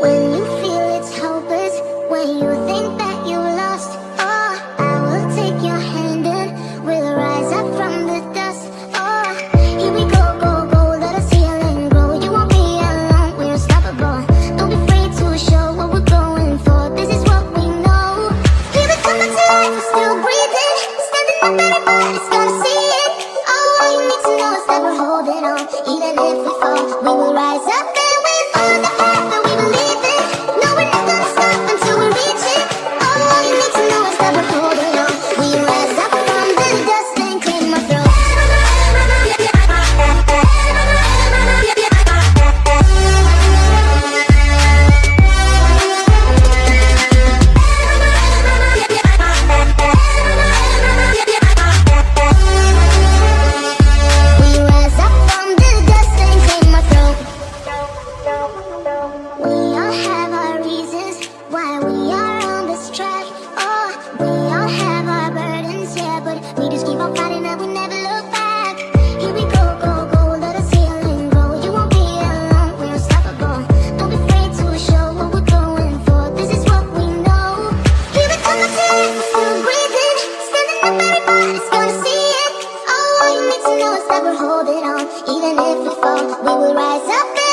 When you feel it's hopeless When you think that you lost Oh, I will take your hand and We'll rise up from the dust Oh, here we go, go, go Let grow. You won't be alone, we're unstoppable. Don't be afraid to show what we're going for. This is what we know. Still breathing. Standing up, everybody's gonna see it. Even if we fall, we will rise up